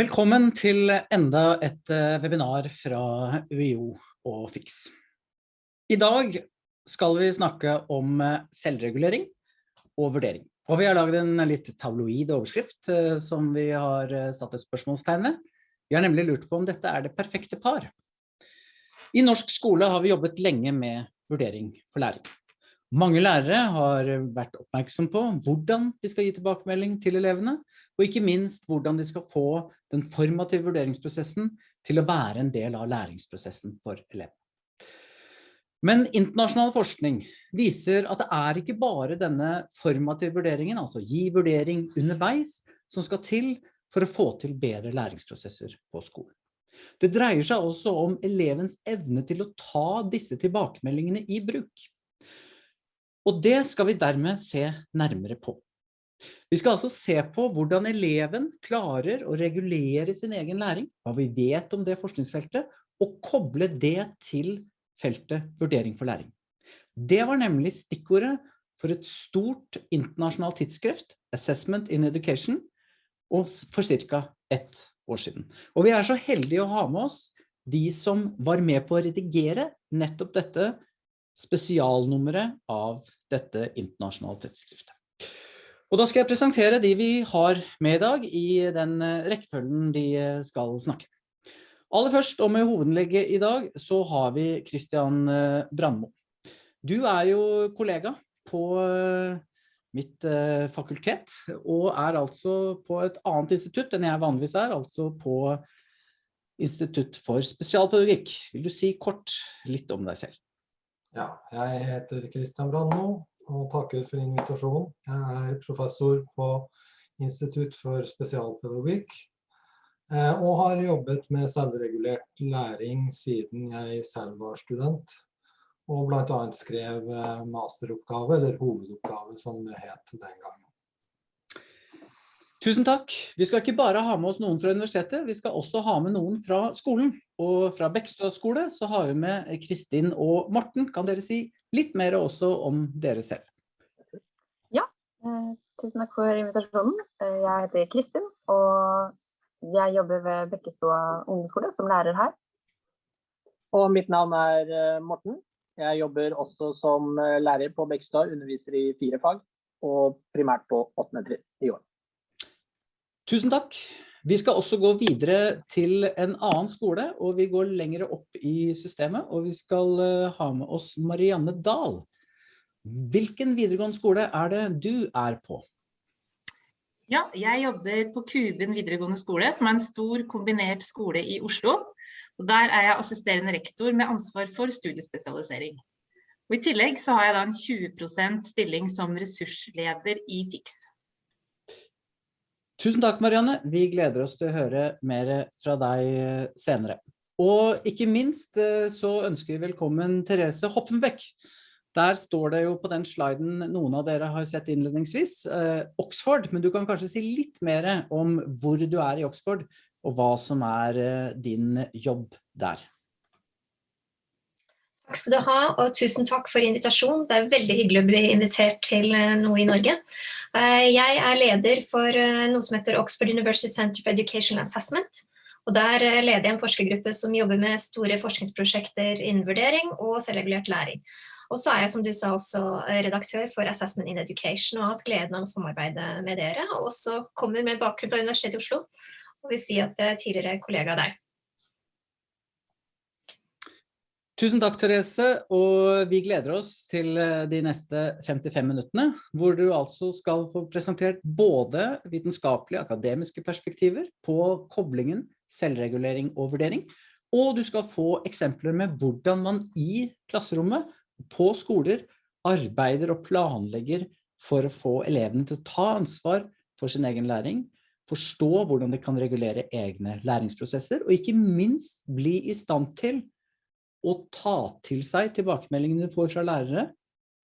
Velkommen til enda et eh, webinar fra UiO og FIX. I dag skal vi snakke om eh, selvregulering og vurdering. Og vi har laget en litt tabloid overskrift eh, som vi har satt et spørsmålstegn ved. Vi har nemlig lurt på om dette er det perfekte par. I norsk skole har vi jobbet lenge med vurdering for læring. Mange lærere har vært oppmerksom på hvordan de skal gi tilbakemelding til elevene, og ikke minst hvordan de skal få den formative vurderingsprosessen til å være en del av læringsprosessen for elevene. Men internasjonal forskning viser at det er ikke bare denne formative vurderingen, altså gi vurdering underveis, som skal til for å få til bedre læringsprosesser på skolen. Det dreier seg også om elevens evne til å ta disse tilbakemeldingene i bruk. Og det skal vi dermed se nærmere på. Vi skal altså se på hvordan eleven klarer å regulere sin egen læring, hva vi vet om det forskningsfeltet, og koble det til feltet vurdering for læring. Det var nemlig stikkordet for et stort internasjonalt tidsskrift, Assessment in Education, for cirka ett år siden. Og vi er så heldige å ha med oss de som var med på å redigere nettopp dette spesialnummeret av dette internasjonale tidsskriftet. Og da skal jeg presentere de vi har med i dag i den eh, rekkefølgen de eh, skal snakke. Aller først, og med hovedlegge i dag, så har vi Christian eh, Brandmo. Du er jo kollega på mitt fakultet, og er altså på et annet institutt enn jeg vanligvis er, altså på Institutt for spesialpedagogikk. Vil du si kort litt om deg selv? Ja, jeg heter Christian Brandmo og takker for invitasjonen. Jeg er professor på Institutt for spesialpedagogikk eh, og har jobbet med selvregulert læring siden jeg selv var student. Og annet skrev eh, masteroppgave, eller hovedoppgave som det het den gangen. Tusen takk. Vi skal ikke bare ha med oss noen fra universitetet, vi skal også ha med noen fra skolen. Og fra Bekkstø skole så har vi med Kristin og Morten. Kan dere si litt mer også om dere selv? Ja, eh, tusen takk for invitasjonen. Eh, jeg heter Kristin, og jeg jobber ved Bekkestua ungdomsskole som lærer her. Og mitt navn er eh, Morten. Jeg jobber også som lærer på Bekkestua, underviser i fire fag, og primært på åttende trinn i år. Tusen takk. Vi skal også gå videre til en annen skole, og vi går lengre opp i systemet, og vi skal eh, ha med oss Marianne Dahl. Hvilken videregående skole er det du er på? Ja, jeg jobber på Kuben videregående skole, som er en stor kombinert skole i Oslo. Og der er jeg assisterende rektor med ansvar for studiespesialisering. Og I tillegg så har jeg da en 20% stilling som ressursleder i FIX. Tusen takk, Marianne. Vi gleder oss til å høre mer fra deg eh, senere. Og ikke minst eh, så ønsker vi velkommen Therese Hoppenbeck. Der står det jo på den sliden noen av dere har sett innledningsvis, eh, Oxford, men du kan kanskje si litt mer om hvor du er i Oxford, og hva som er din jobb der. Takk skal du ha, og tusen takk for invitasjonen. Det er veldig hyggelig å bli invitert til eh, noe i Norge. Eh, jeg er leder for eh, noe som heter Oxford University Center for Educational Assessment. Og der leder jeg en forskergruppe som jobber med store forskningsprosjekter innen vurdering og selvregulert læring. Og så er jeg, som du sa, også redaktør for Assessment in Education og har hatt gleden av å samarbeide med dere. Og også kommer med bakgrunn fra Universitetet i Oslo og vil si at jeg er tidligere kollega der. Tusen takk, Therese, og vi gleder oss til eh, de neste 55 minuttene, hvor du altså skal få presentert både vitenskapelige, akademiske perspektiver på koblingen, selvregulering og vurdering, og du skal få eksempler med hvordan man i klasserommet, på skoler, arbeider og planlegger for å få elevene til å ta ansvar for sin egen læring, forstå hvordan de kan regulere egne læringsprosesser, og ikke minst bli i stand til å ta til seg tilbakemeldingene de får fra lærere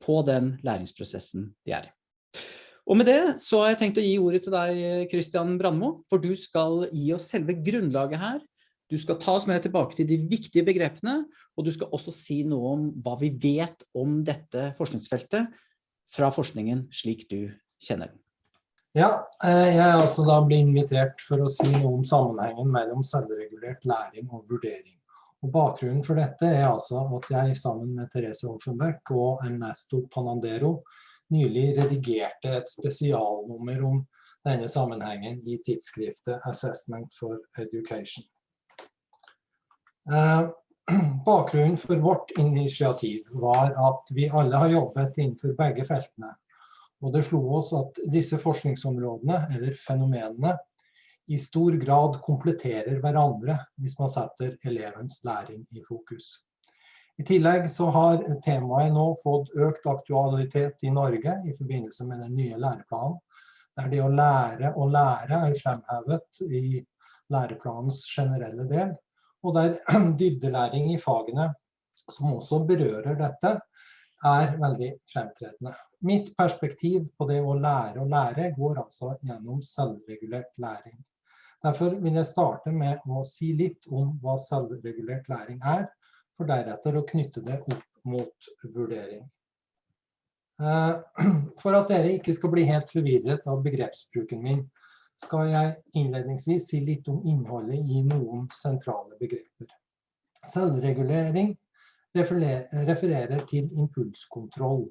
på den læringsprosessen de er i. Og med det så har jeg tenkt å gi ordet til deg, Christian Brandmo, for du skal gi oss selve grunnlaget her. Du skal ta oss med tilbake til de viktige begrepene, og du skal også si noe om hva vi vet om dette forskningsfeltet fra forskningen slik du kjenner den. Ja, eh, jeg er også da blitt invitert for å si noe om sammenhengen mellom selvregulert læring og vurdering. Og bakgrunnen for dette er altså at jeg sammen med Therese Offenbeck og Ernesto Panandero nylig redigerte et spesialnummer om denne sammenhengen i tidsskriftet Assessment for Education. Eh, bakgrunnen for vårt initiativ var at vi alle har jobbet innenfor begge feltene og det slo oss at disse forskningsområdene, eller fenomenene, i stor grad kompletterer hverandre hvis man setter elevens læring i fokus. I tillegg så har temaet nå fått økt aktualitet i Norge i forbindelse med den nye læreplanen, der det å lære å lære er fremhevet i læreplanens generelle del, og der dybdelæring i fagene, som også berører dette, er veldig fremtredende. Mitt perspektiv på det å lære å lære går altså gjennom selvregulert læring. Derfor vil jeg starte med å si litt om hva selvregulert læring er, for deretter å knytte det opp mot vurdering. Eh, for at dere ikke skal bli helt forvirret av begrepsbruken min, skal jeg innledningsvis si litt om innholdet i noen sentrale begreper. Selvregulering refererer til impulskontroll,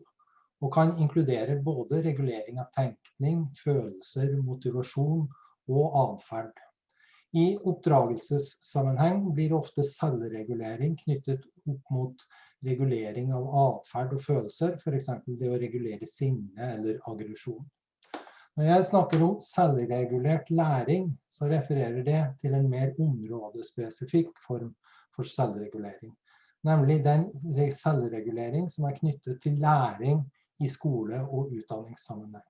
og kan inkludere både regulering av tenkning, følelser, motivasjon og atferd. I oppdragelsessammenheng blir ofte selvregulering knyttet opp mot regulering av atferd og følelser, f.eks. det å regulere sinne eller aggresjon. Når jeg snakker om selvregulert læring, så refererer det til en mer områdespesifikk form for selvregulering. Nemlig den selvregulering som er knyttet til læring i skole- og utdanningssammenheng.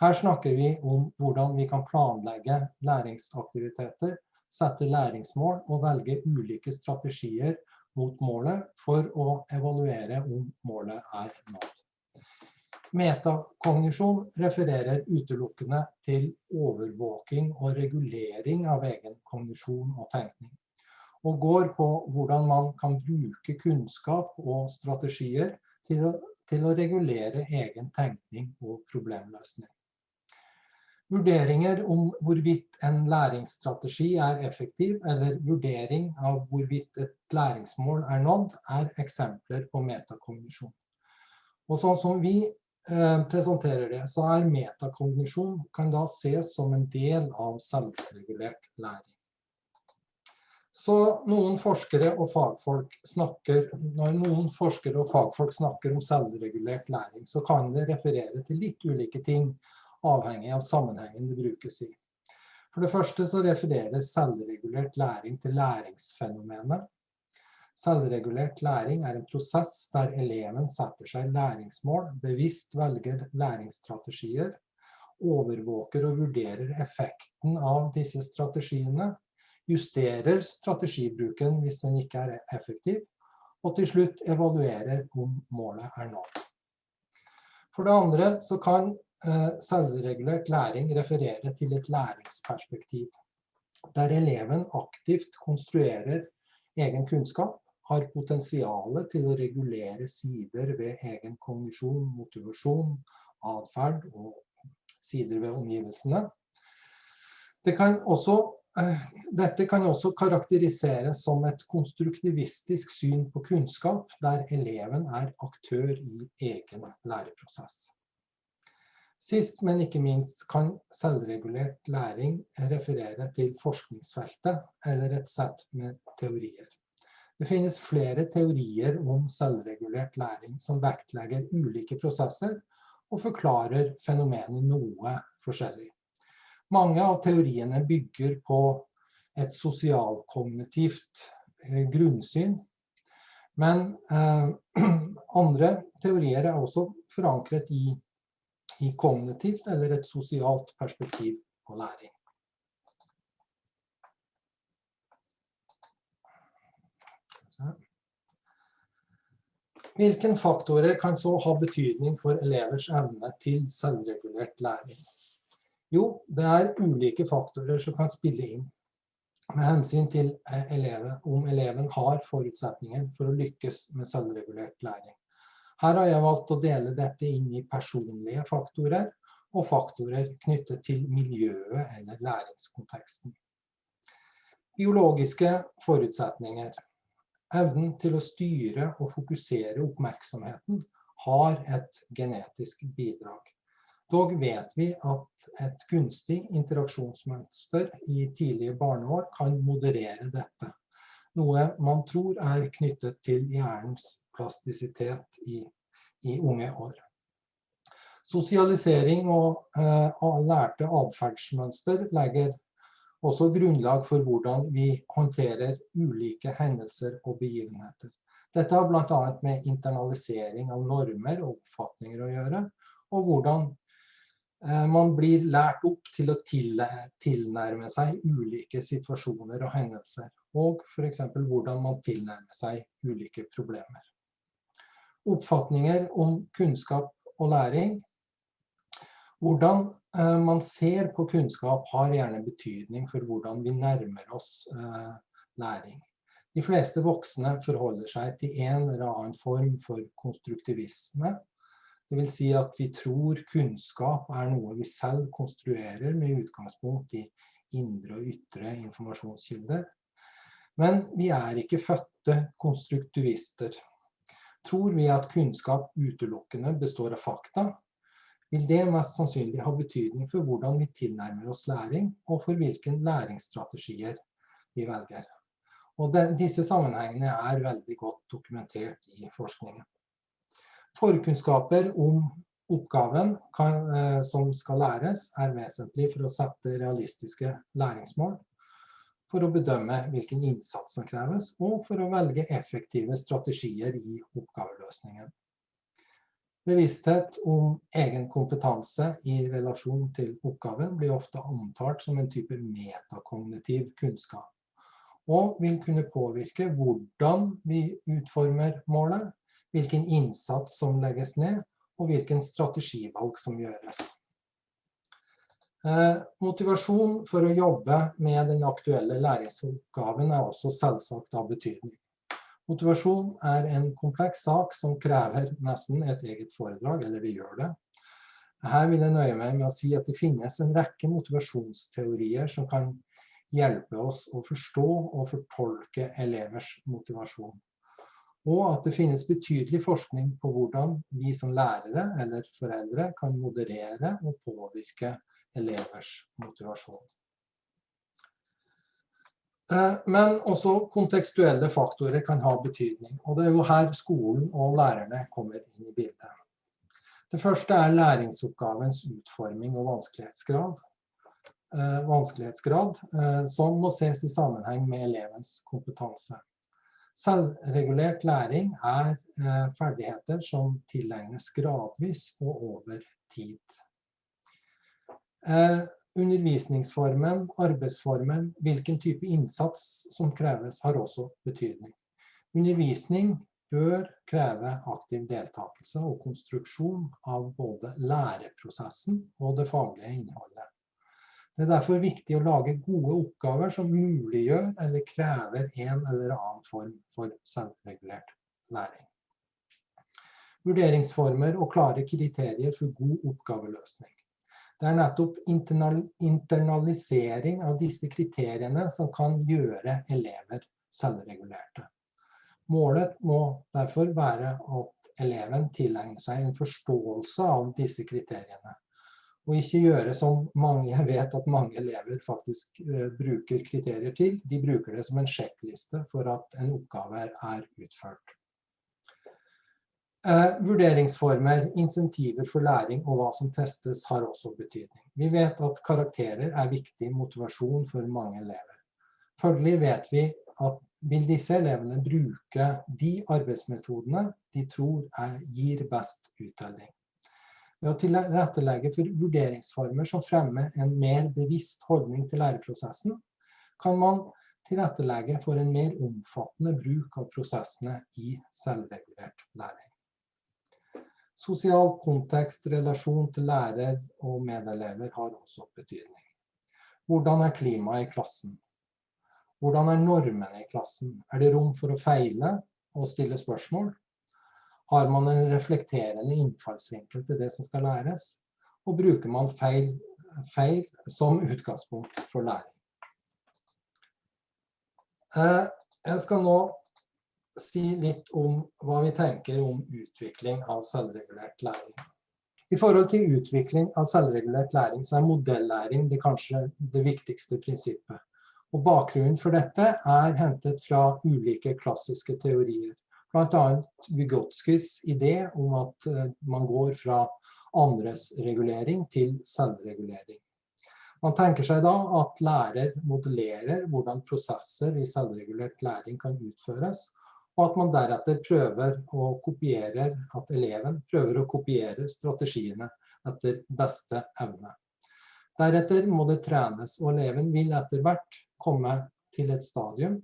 Her snakker vi om hvordan vi kan planlegge læringsaktiviteter, sette læringsmål og velge ulike strategier mot målet for å evaluere om målet er nådd. Metakognisjon refererer utelukkende til overvåking og regulering av egen kognisjon og tenkning, og går på hvordan man kan bruke kunnskap og strategier til å til å regulere egen tenkning og problemløsning. Vurderinger om hvorvidt en læringsstrategi er effektiv, eller vurdering av hvorvidt et læringsmål er nådd, er eksempler på metakognisjon. Og sånn som vi eh, presenterer det, så er metakognisjon kan da ses som en del av selvregulert læring. Så noen forskere og fagfolk snakker, når noen forskere og fagfolk snakker om selvregulert læring, så kan det referere til litt ulike ting, avhengig av sammenhengen det brukes i. For det første så refereres selvregulert læring til læringsfenomenet. Selvregulert læring er en prosess der eleven setter seg læringsmål, bevisst velger læringsstrategier, overvåker og vurderer effekten av disse strategiene, justerer strategibruken hvis den ikke er effektiv, og til slutt evaluerer om målet er nådd. For det andre så kan selvregulert læring referere til et læringsperspektiv, der eleven aktivt konstruerer egen kunnskap, har potensialet til å regulere sider ved egen kognisjon, motivasjon, atferd og sider ved omgivelsene. Det kan også Eh, dette kan også karakteriseres som et konstruktivistisk syn på kunnskap, der eleven er aktør i egen læreprosess. Sist, men ikke minst, kan selvregulert læring referere til forskningsfeltet eller et sett med teorier. Det finnes flere teorier om selvregulert læring som vektlegger ulike prosesser og forklarer fenomenet noe forskjellig. Mange av teoriene bygger på et sosialkognitivt eh, grunnsyn. Men eh, andre teorier er også forankret i, i kognitivt eller et sosialt perspektiv på læring. Hvilke faktorer kan så ha betydning for elevers evne til selvregulert læring? Jo, det er ulike faktorer som kan spille inn med hensyn til eh, eleven, om eleven har forutsetninger for å lykkes med selvregulert læring. Her har jeg valgt å dele dette inn i personlige faktorer og faktorer knyttet til miljøet eller læringskonteksten. Biologiske forutsetninger. Evnen til å styre og fokusere oppmerksomheten har et genetisk bidrag. Dog vet vi at et gunstig interaksjonsmønster i tidlige barneår kan moderere dette, noe man tror er knyttet til hjernens plastisitet i, i unge år. Sosialisering og eh, lærte atferdsmønster legger også grunnlag for hvordan vi håndterer ulike hendelser og begivenheter. Dette har annet med internalisering av normer og oppfatninger å gjøre, og hvordan eh, man blir lært opp til å tilnærme seg ulike situasjoner og hendelser, og for eksempel hvordan man tilnærmer seg ulike problemer. Oppfatninger om kunnskap og læring. Hvordan eh, man ser på kunnskap har gjerne betydning for hvordan vi nærmer oss eh, læring. De fleste voksne forholder seg til en eller annen form for konstruktivisme. Det vil si at vi tror kunnskap er noe vi selv konstruerer med utgangspunkt i indre og ytre informasjonskilder. Men vi er ikke fødte konstruktivister. Tror vi at kunnskap utelukkende består av fakta, vil det mest sannsynlig ha betydning for hvordan vi tilnærmer oss læring, og for hvilke læringsstrategier vi velger. Og den, disse sammenhengene er veldig godt dokumentert i forskningen. Forkunnskaper om oppgaven kan, eh, som skal læres, er vesentlig for å sette realistiske læringsmål, for å bedømme hvilken innsats som kreves, og for å velge effektive strategier i oppgaveløsningen. Bevissthet om egen kompetanse i relasjon til oppgaven blir ofte antalt som en type metakognitiv kunnskap og vil kunne påvirke hvordan vi utformer målet, hvilken innsats som legges ned, og hvilken strategivalg som gjøres. Eh, motivasjon for å jobbe med den aktuelle læringsoppgaven er også selvsagt av betydning. Motivasjon er en kompleks sak som krever nesten et eget foredrag, eller vi gjør det. Her vil jeg nøye meg med å si at det finnes en rekke motivasjonsteorier som kan hjelpe oss å forstå og fortolke elevers motivasjon. Og at det finnes betydelig forskning på hvordan vi som lærere eller foreldre kan moderere og påvirke elevers motivasjon. Eh, men også kontekstuelle faktorer kan ha betydning, og det er jo her skolen og lærerne kommer inn i bildet. Det første er læringsoppgavens utforming og vanskelighetsgrad. Eh, vanskelighetsgrad, eh, som må ses i sammenheng med elevens kompetanse. Selvregulert læring er ferdigheter som tilegnes gradvis og over tid. Undervisningsformen, arbeidsformen, hvilken type innsats som kreves har også betydning. Undervisning bør kreve aktiv deltakelse og konstruksjon av både læreprosessen og det faglige innholdet. Det er derfor viktig å lage gode oppgaver som muliggjør eller krever en eller annen form for selvregulert læring. Vurderingsformer og klare kriterier for god oppgaveløsning. Det er nettopp internalisering av disse kriteriene som kan gjøre elever selvregulerte. Målet må derfor være at eleven tilegner seg en forståelse av disse kriteriene, og ikke gjøre som mange, vet at mange elever faktisk uh, bruker kriterier til. De bruker det som en sjekkliste for at en oppgave er utført. Uh, vurderingsformer, insentiver for læring og hva som testes har også betydning. Vi vet at karakterer er viktig motivasjon for mange elever. Følgelig vet vi at vil disse elevene bruke de arbeidsmetodene de tror er, gir best uttelling. Ved å tilrettelegge for vurderingsformer som fremmer en mer bevisst holdning til læreprosessen, kan man tilrettelegge for en mer omfattende bruk av prosessene i selvregulert læring. Sosial kontekst, relasjon til lærer og medelever har også betydning. Hvordan er klimaet i klassen? Hvordan er normene i klassen? Er det rom for å feile og stille spørsmål? Har man en reflekterende innfallsvinkel til det som skal læres? og bruker man feil, feil som utgangspunkt for læring. Eh, jeg skal nå si litt om hva vi tenker om utvikling av selvregulert læring. I forhold til utvikling av selvregulert læring, så er modellæring det kanskje det viktigste prinsippet. Og bakgrunnen for dette er hentet fra ulike klassiske teorier. Blant annet Vygotskis idé om at eh, man går fra andres regulering til selvregulering. Man tenker seg da at lærer modellerer hvordan prosesser i selvregulert læring kan utføres, og at man deretter prøver å kopiere, at eleven prøver å kopiere strategiene etter beste evne. Deretter må det trenes, og eleven vil etter hvert komme til et stadium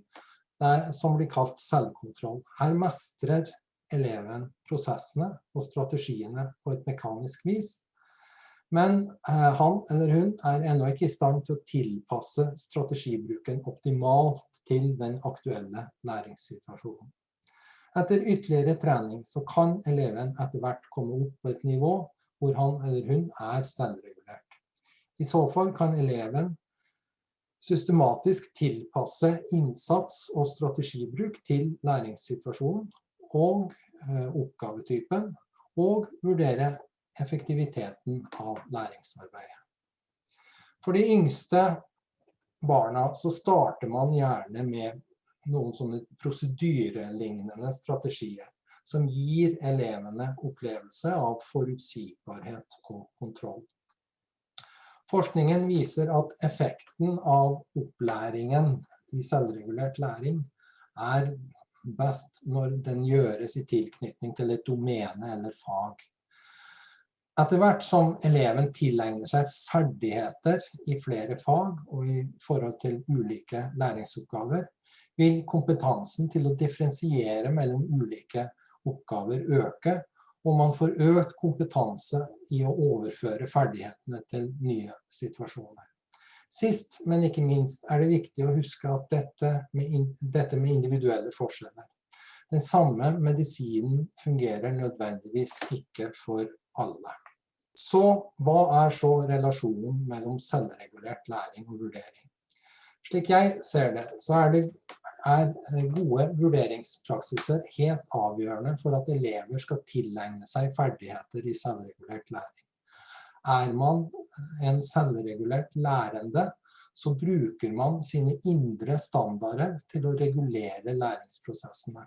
der, som blir kalt selvkontroll. Her mestrer eleven prosessene og strategiene på et mekanisk vis, men eh, han eller hun er ennå ikke i stand til å tilpasse strategibruken optimalt til den aktuelle læringssituasjonen. Etter ytterligere trening så kan eleven etter hvert komme opp på et nivå hvor han eller hun er selvregulert. I så fall kan eleven systematisk tilpasse innsats og strategibruk til læringssituasjonen og eh, oppgavetypen, og vurdere effektiviteten av læringsarbeidet. For de yngste barna så starter man gjerne med noen sånne prosedyrelignende strategier som gir elevene opplevelse av forutsigbarhet og kontroll. Forskningen viser at effekten av opplæringen i selvregulert læring er best når den gjøres i tilknytning til et domene eller fag. Etter hvert som eleven tilegner seg ferdigheter i flere fag og i forhold til ulike læringsoppgaver, vil kompetansen til å differensiere mellom ulike oppgaver øke, og man får økt kompetanse i å overføre ferdighetene til nye situasjoner. Sist, men ikke minst, er det viktig å huske at dette med, dette med individuelle forskjeller. Den samme medisinen fungerer nødvendigvis ikke for alle. Så hva er så relasjonen mellom selvregulert læring og vurdering? Slik jeg ser det, så er, det, er gode vurderingspraksiser helt avgjørende for at elever skal tilegne seg ferdigheter i selvregulert læring. Er man en selvregulert lærende, så bruker man sine indre standarder til å regulere læringsprosessene.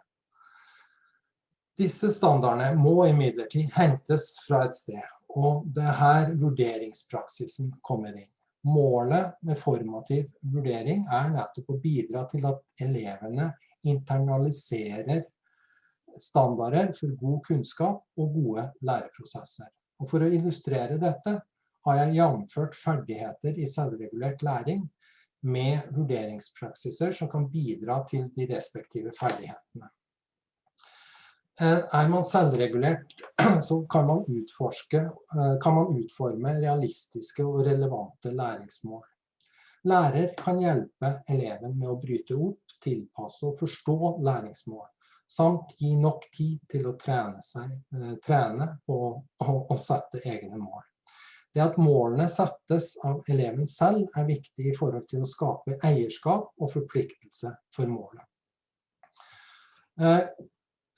Disse standardene må imidlertid hentes fra et sted, og det er her vurderingspraksisen kommer inn. Målet med formativ vurdering er nettopp å bidra til at elevene internaliserer standarder for god kunnskap og gode læreprosesser. Og for å illustrere dette har jeg jamført ferdigheter i selvregulert læring med vurderingspraksiser som kan bidra til de respektive ferdighetene. Eh, er man selvregulert, så kan man, utforske, eh, kan man utforme realistiske og relevante læringsmål. Lærer kan hjelpe eleven med å bryte opp, tilpasse og forstå læringsmål, samt gi nok tid til å trene, seg, eh, trene på å sette egne mål. Det at målene settes av eleven selv er viktig i forhold til å skape eierskap og forpliktelse for målet.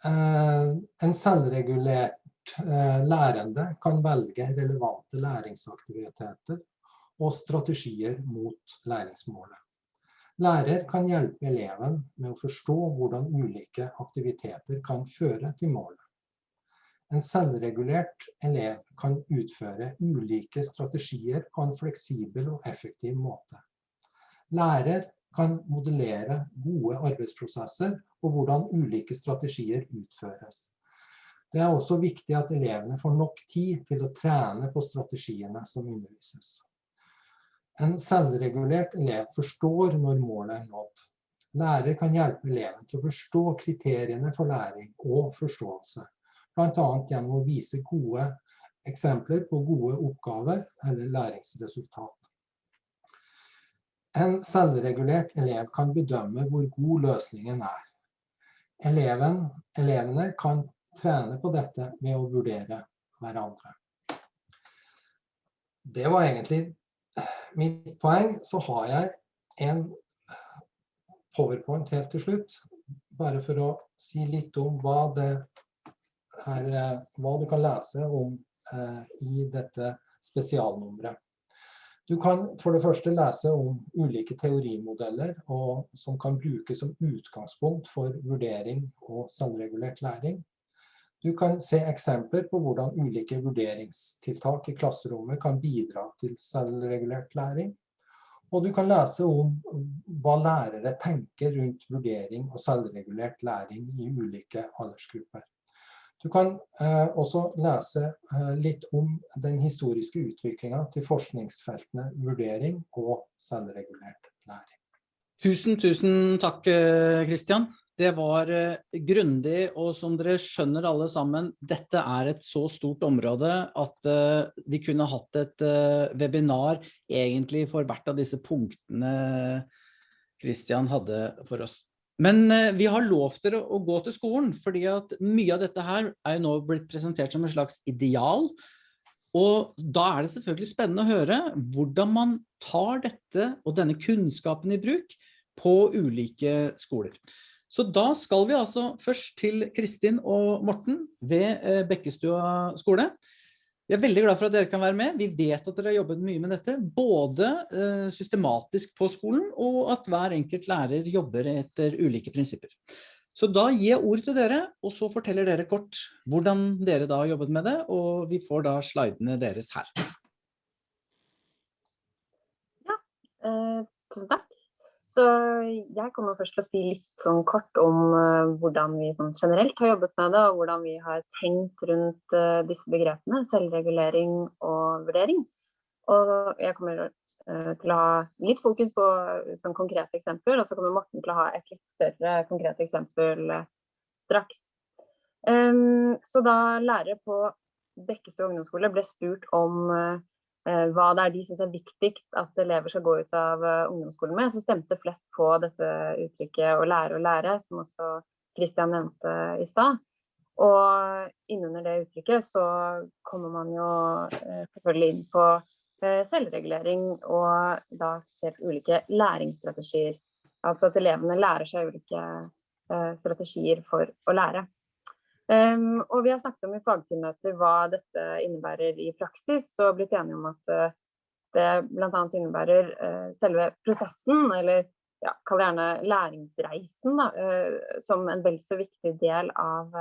Eh, en selvregulert eh, lærende kan velge relevante læringsaktiviteter og strategier mot læringsmålet. Lærer kan hjelpe eleven med å forstå hvordan ulike aktiviteter kan føre til målet. En selvregulert elev kan utføre ulike strategier på en fleksibel og effektiv måte. Lærer kan modellere gode arbeidsprosesser og hvordan ulike strategier utføres. Det er også viktig at elevene får nok tid til å trene på strategiene som undervises. En selvregulert elev forstår når målet er nådd. Lærer kan hjelpe eleven til å forstå kriteriene for læring og forståelse, annet gjennom å vise gode eksempler på gode oppgaver eller læringsresultat. En selvregulert elev kan bedømme hvor god løsningen er. Eleven, elevene kan trene på dette ved å vurdere hverandre. det var egentlig mitt poeng. Så har jeg en powerpoint helt til slutt, bare for å si litt om hva, her, hva du kan lese om eh, i dette spesialnummeret. Du kan for det første lese om ulike teorimodeller og, som kan brukes som utgangspunkt for vurdering og selvregulert læring. Du kan se eksempler på hvordan ulike vurderingstiltak i klasserommet kan bidra til selvregulert læring. Og du kan lese om hva lærere tenker rundt vurdering og selvregulert læring i ulike aldersgrupper. Du kan eh, også lese eh, litt om den historiske utviklingen til forskningsfeltene vurdering og selvregulert læring. Tusen, tusen takk, Kristian. Eh, det var eh, grundig, og som dere skjønner alle sammen, dette er et så stort område at uh, vi kunne hatt et webinar egentlig for hvert av disse punktene Kristian hadde for oss. Men eh, vi har lov til å gå til skolen, fordi at mye av dette her er jo nå blitt presentert som en slags ideal. Og da er det selvfølgelig spennende å høre hvordan man tar dette og denne kunnskapen i bruk på ulike skoler. Så da skal vi altså først til Kristin og Morten ved eh, Bekkestua skole. Vi er veldig glad for at dere kan være med. Vi vet at dere har jobbet mye med dette, både uh, systematisk på skolen, og at hver enkelt lærer jobber etter ulike prinsipper. Så da gir jeg ord til dere, og så forteller dere kort hvordan dere da har jobbet med det, og vi får da slidene deres her. Ja, uh, tusen takk. Så jeg kommer først til å si litt sånn kort om uh, hvordan vi sånn generelt har jobbet med det, og hvordan vi har tenkt rundt uh, disse begrepene, selvregulering og vurdering. Og jeg kommer uh, til å ha litt fokus på sånn konkrete eksempler, og så kommer Morten til å ha et litt større konkret eksempel straks. Um, så da lærere på Bekkestø ungdomsskole ble spurt om Eh, hva det er de syns er viktigst at elever skal gå ut av eh, ungdomsskolen med, så stemte flest på dette uttrykket 'å lære å lære', som også Kristian nevnte i stad. Og innunder det uttrykket så kommer man jo eh, selvfølgelig inn på selvregulering og da spesielt ulike læringsstrategier. Altså at elevene lærer seg ulike strategier for å lære. Um, og vi har snakket om i fagteammøter hva dette innebærer i praksis, og blitt enige om at uh, det bl.a. innebærer uh, selve prosessen, eller ja, kall gjerne læringsreisen, da, uh, som en vel så viktig del av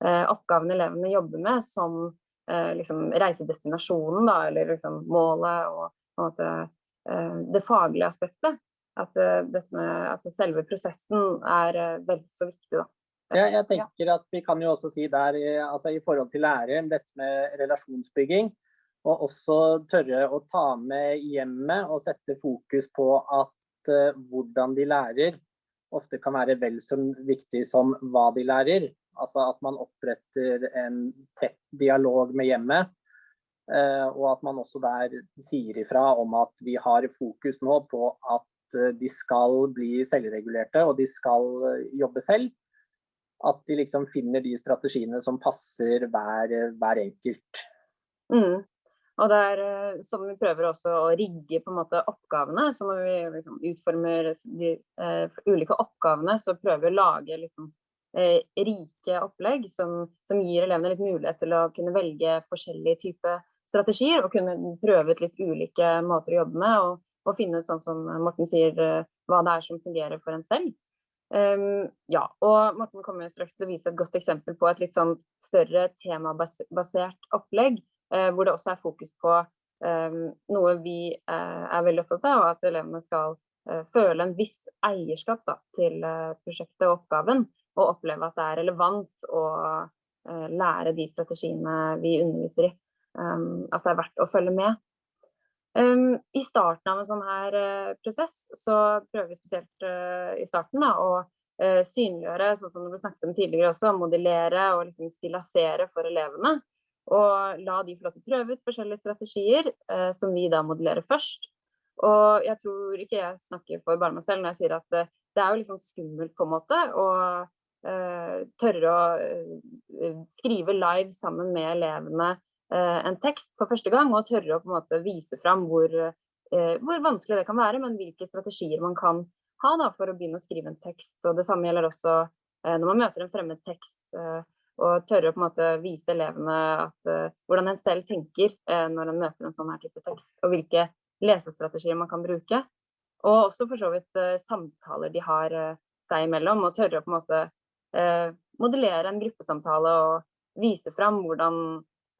oppgavene elevene jobber med, som liksom reisedestinasjonen, da, eller liksom målet og, måte, det faglige aspektet. At, med, at selve prosessen er vel så viktig. da. Ja, jeg tenker at Vi kan jo også si der, altså i forhold til læreren, dette med relasjonsbygging. Og også tørre å ta med hjemmet og sette fokus på at uh, hvordan de lærer ofte kan være vel så viktig som hva de lærer. Altså at man oppretter en tett dialog med hjemmet. Uh, og at man også der sier ifra om at vi har fokus nå på at uh, de skal bli selvregulerte og de skal jobbe selv at de liksom finner de strategiene som passer hver, hver enkelt. Mm. Og det er eh, som vi prøver også å rigge på en måte oppgavene. Så når vi liksom utformer de uh, ulike oppgavene, så prøver vi å lage liksom, uh, rike opplegg som, som, gir elevene litt mulighet til å kunne velge forskjellige typer strategier og kunne prøve ut litt ulike måter å jobbe med. Og, og finne ut, sånn som Morten sier, uh, hva det er som fungerer for en selv. Um, ja, og Morten kommer straks til å vise et godt eksempel på et litt sånn større temabasert opplegg, uh, hvor det også er fokus på um, noe vi uh, er veldig opptatt av, og at elevene skal uh, føle en viss eierskap da, til prosjektet og oppgaven, og oppleve at det er relevant å lære de strategiene vi underviser i. Um, at det er verdt å følge med. Um, I starten av en sånn her uh, prosess så prøver vi spesielt uh, i starten da, å uh, synliggjøre, sånn som det ble snakket om tidligere også, modellere og liksom stilasere for elevene. Og la de få lov til å prøve ut forskjellige strategier som vi da modellerer først. Og jeg tror ikke jeg snakker for bare meg selv når jeg sier at det er jo liksom skummelt på en måte å tørre å skrive live sammen med elevene en tekst for første gang, og tørre å på en måte vise fram hvor, hvor vanskelig det kan være, men hvilke strategier man kan ha da, for å begynne å skrive en tekst. Og det samme gjelder også når man møter en fremmed tekst, og tørre å på en måte vise elevene at, hvordan en selv tenker når en møter en sånn her type tekst, og hvilke lesestrategier man kan bruke. Og også for så vidt samtaler de har seg imellom, og tørre å på en måte modellere en gruppesamtale og vise fram hvordan,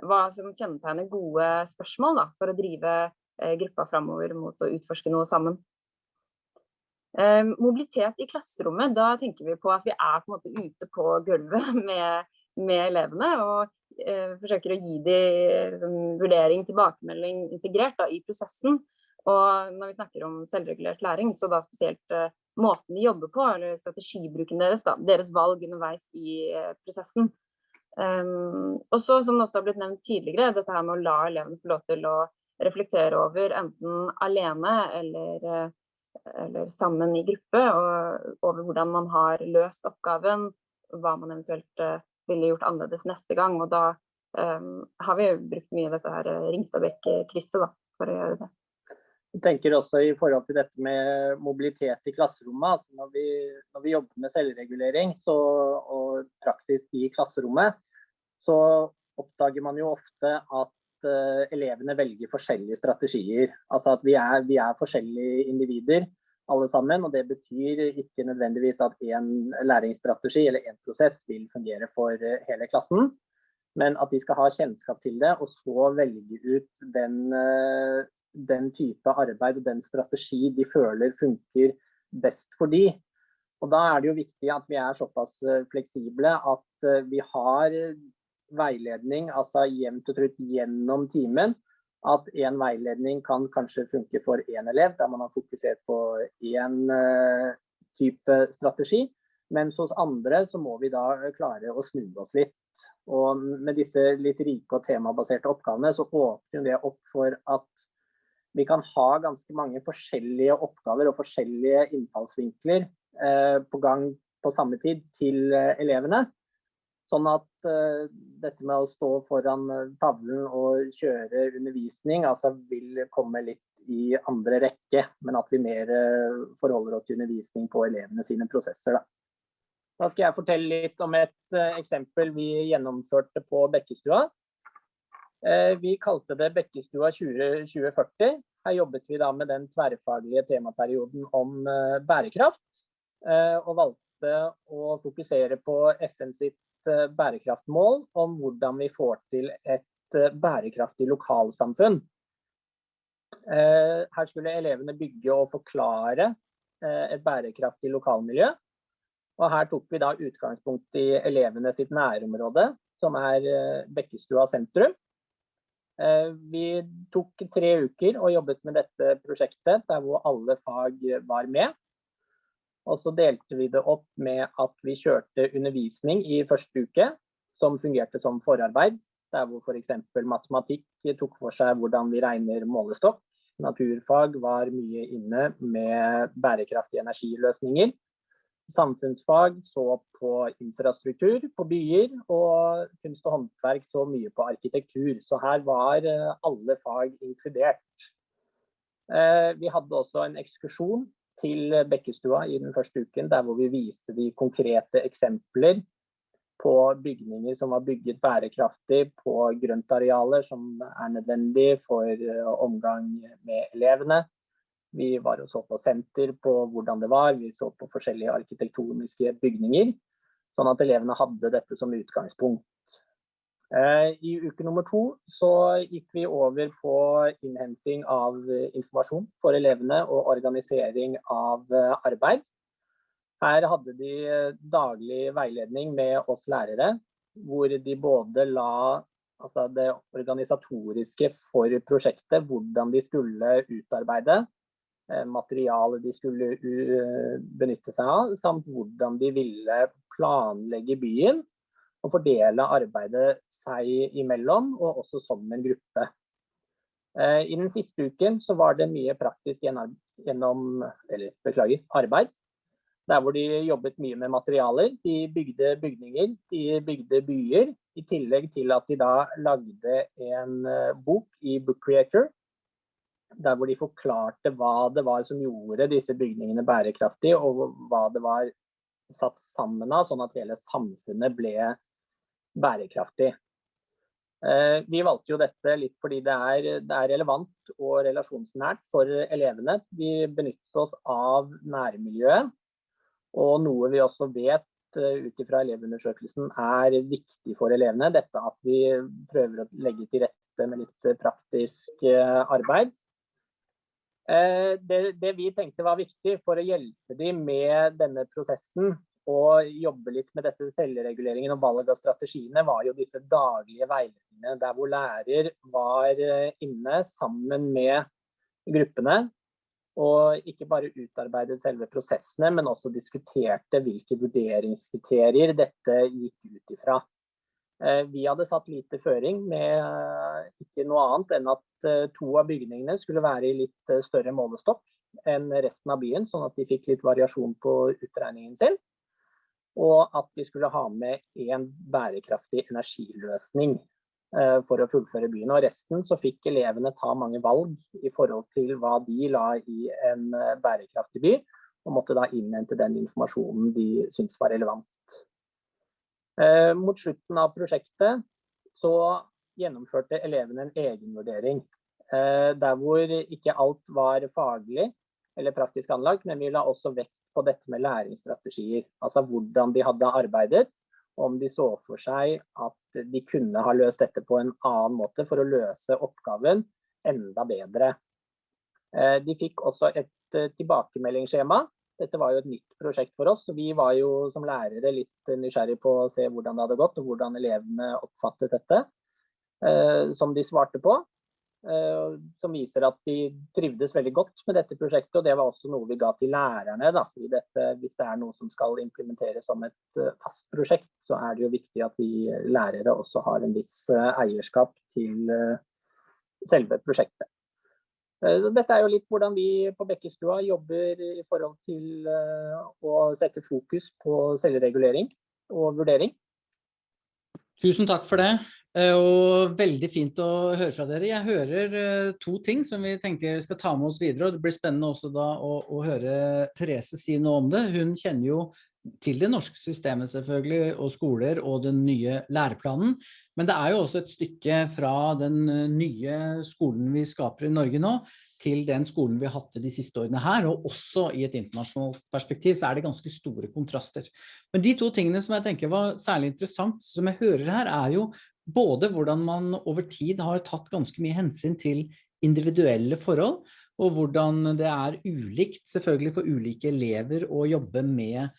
hva som kjennetegner gode spørsmål da, for å drive eh, gruppa framover mot å utforske noe sammen. Eh, mobilitet i klasserommet, da tenker vi på at vi er på ute på gulvet med, med elevene og eh, forsøker å gi dem liksom, vurdering, tilbakemelding integrert da, i prosessen. Og når vi snakker om selvregulert læring, så da spesielt uh, måten de jobber på, eller strategibruken deres, da, deres valg underveis i uh, prosessen. Um, og så, som det også har blitt nevnt tidligere, dette her med å la elevene få lov til å reflektere over enten alene eller, uh, eller sammen i gruppe, og over hvordan man har løst oppgaven, hva man eventuelt ville gjort annerledes neste gang. Og da um, har vi brukt mye dette her Ringstadbekk-krysset for å gjøre det. Jeg tenker også i forhold til dette med mobilitet i klasserommet. Altså når, vi, når, vi, jobber med selvregulering så, og praksis i klasserommet, så oppdager man jo ofte at uh, elevene velger forskjellige strategier. Altså at vi er, vi er, forskjellige individer alle sammen. Og det betyr ikke nødvendigvis at én læringsstrategi eller én prosess vil fungere for uh, hele klassen. Men at de skal ha kjennskap til det, og så velge ut den uh, den type arbeid og den strategi de føler funker best for de. Og Da er det jo viktig at vi er såpass eh, fleksible at eh, vi har veiledning altså jevnt og trutt gjennom timen. At en veiledning kan kanskje funke for én elev, der man har fokusert på én eh, type strategi. Mens hos andre så må vi da klare å snu oss litt. Og med disse litt rike og temabaserte oppgavene så åpner det opp for at vi kan ha ganske mange forskjellige oppgaver og forskjellige innfallsvinkler eh, på gang på samme tid til eh, elevene. Sånn at uh, dette med å stå foran tavlen og kjøre undervisning altså vil komme litt i andre rekke, men at vi mer uh, forholder oss til undervisning på elevene sine prosesser. Da. da skal jeg fortelle litt om et uh, eksempel vi gjennomførte på Bekkestua. Eh, vi kalte det Bekkestua 2040. Her jobbet vi da med den tverrfaglige temaperioden om eh, bærekraft. Eh, og valgte å fokusere på FN sitt bærekraftmål om hvordan vi får til et bærekraftig lokalsamfunn. Her skulle elevene bygge og forklare et bærekraftig lokalmiljø. Og her tok vi da utgangspunkt i elevene sitt nærområde, som er Bekkestua sentrum. Eh, vi tok tre uker og jobbet med dette prosjektet, der hvor alle fag var med. Og så delte vi det opp med at vi kjørte undervisning i første uke, som fungerte som forarbeid. Der hvor f.eks. matematikk tok for seg hvordan vi regner målestokk. Naturfag var mye inne med bærekraftige energiløsninger samfunnsfag så på infrastruktur på byer, og kunst og håndverk så mye på arkitektur. Så her var eh, alle fag inkludert. Eh, vi hadde også en ekskursjon til Bekkestua i den første uken, der hvor vi viste de konkrete eksempler på bygninger som var bygget bærekraftig på grøntarealer som er nødvendig for eh, omgang med elevene. Vi var og så på senter på hvordan det var, vi så på forskjellige arkitektoniske bygninger. Sånn at elevene hadde dette som utgangspunkt. Eh, I uke nummer to så gikk vi over på innhenting av informasjon for elevene og organisering av eh, arbeid. Her hadde de daglig veiledning med oss lærere, hvor de både la altså det organisatoriske for prosjektet, hvordan de skulle utarbeide, Eh, materiale de skulle benytte seg av, samt hvordan de ville planlegge byen og fordele arbeidet seg imellom, og også som en gruppe. Eh, I den siste uken så var det mye praktisk gjennom, eller beklager, arbeid. Der hvor de jobbet mye med materialer. De bygde bygninger, de bygde byer. I tillegg til at de da lagde en bok i Book Creator, der hvor de forklarte hva det var som gjorde disse bygningene bærekraftige, og hva det var satt sammen av, sånn at hele samfunnet ble bærekraftig. Uh, vi valgte jo dette litt fordi det er, det er relevant og relasjonsnært for elevene. Vi benytter oss av nærmiljøet, og noe vi også vet Eh, ut ifra elevundersøkelsen er viktig for elevene. Dette at vi prøver å legge til rette med litt eh, praktisk eh, arbeid. Det, det, vi tenkte var viktig for å hjelpe dem med denne prosessen og jobbe litt med dette selvreguleringen og valg av strategiene, var jo disse daglige veiledningene der hvor lærer var inne sammen med gruppene og ikke bare utarbeidet selve prosessene, men også diskuterte hvilke vurderingskriterier dette gikk ut ifra. Eh, vi hadde satt lite føring med eh, ikke noe annet enn at eh, to av bygningene skulle være i litt større målestokk enn resten av byen, sånn at de fikk litt variasjon på utregningen sin. Og at de skulle ha med en bærekraftig energiløsning for å fullføre byen. Og resten så fikk elevene ta mange valg i forhold til hva de la i en bærekraftig by, og måtte da innhente den informasjonen de syntes var relevant. Eh, mot slutten av prosjektet så gjennomførte elevene en egenvurdering. Der hvor ikke alt var faglig eller praktisk anlagt, men vi la også vekt på dette med læringsstrategier. Altså hvordan de hadde arbeidet, om de så for seg at de kunne ha løst dette på en annen måte for å løse oppgaven enda bedre. Eh, de fikk også et eh, tilbakemeldingsskjema. Dette var jo et nytt prosjekt for oss, så vi var jo som lærere litt nysgjerrig på å se hvordan det hadde gått, og hvordan elevene oppfattet dette, eh, som de svarte på. Eh, som viser at de trivdes veldig godt med dette prosjektet. og Det var også noe vi ga til lærerne. Da, fordi dette, Hvis det er noe som skal implementeres som et eh, fast prosjekt, så er det jo viktig at vi lærere også har en viss eh, eierskap til selve prosjektet. Dette er jo litt hvordan vi på Bekkestua jobber i forhold til å sette fokus på selvregulering og vurdering. Tusen takk for det. Eh, og veldig fint å høre fra dere. Jeg hører to ting som vi tenker skal ta med oss videre, og det blir spennende også da å, å høre Therese si noe om det. Hun kjenner jo til det norske systemet selvfølgelig, og skoler og den nye læreplanen. Men det er jo også et stykke fra den eh, nye skolen vi skaper i Norge nå, til den skolen vi har hatt de siste årene her, og også i et internasjonalt perspektiv, så er det ganske store kontraster. Men de to tingene som jeg tenker var særlig interessant, som jeg hører her, er jo både hvordan man over tid har tatt ganske mye hensyn til individuelle forhold, og hvordan det er ulikt selvfølgelig for ulike elever å jobbe med